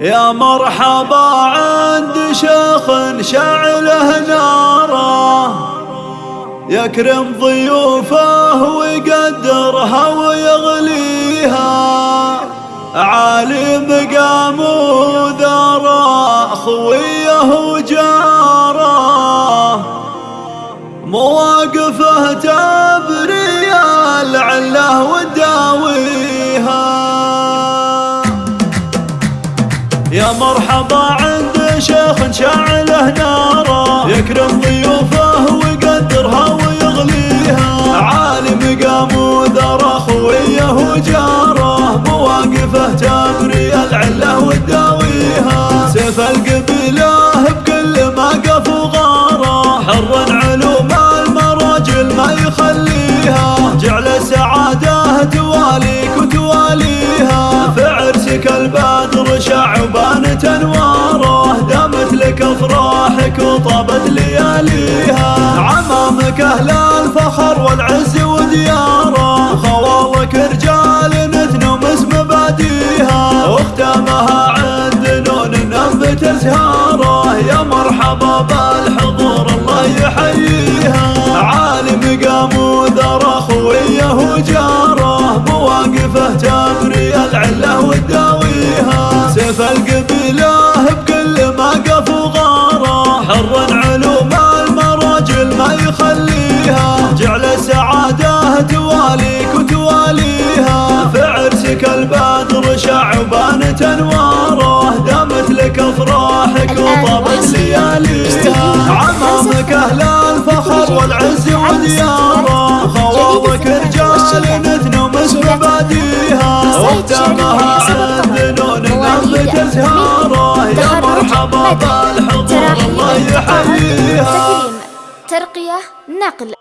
يا مرحبا عند شيخ شعله ناره يكرم ضيوفه ويقدرها ويغليها. عالي مقام عند شيخ شعله ناره. يكرم ضيوفه افراحك وطابت لياليها. عمامك أهل الفخر والعز ودياره خوالك رجال نثنوا اسم مباديها. واختامها عند نون نبت ازهاره يا مرحبا بالحضور الله يحييها. عالي مقام وذرى خويه وجاره مواقفه تبري العله وتداويها شعبان تنواره دامت لك أفراحك وطابت لياليها عمامك أهل الفخر والعز ودياره خوابك رجال نثنوا مسك باديها. واختامها عند نون نبت ازهاره يا مرحبا بالحضور الله يحييها. ترقية نقل.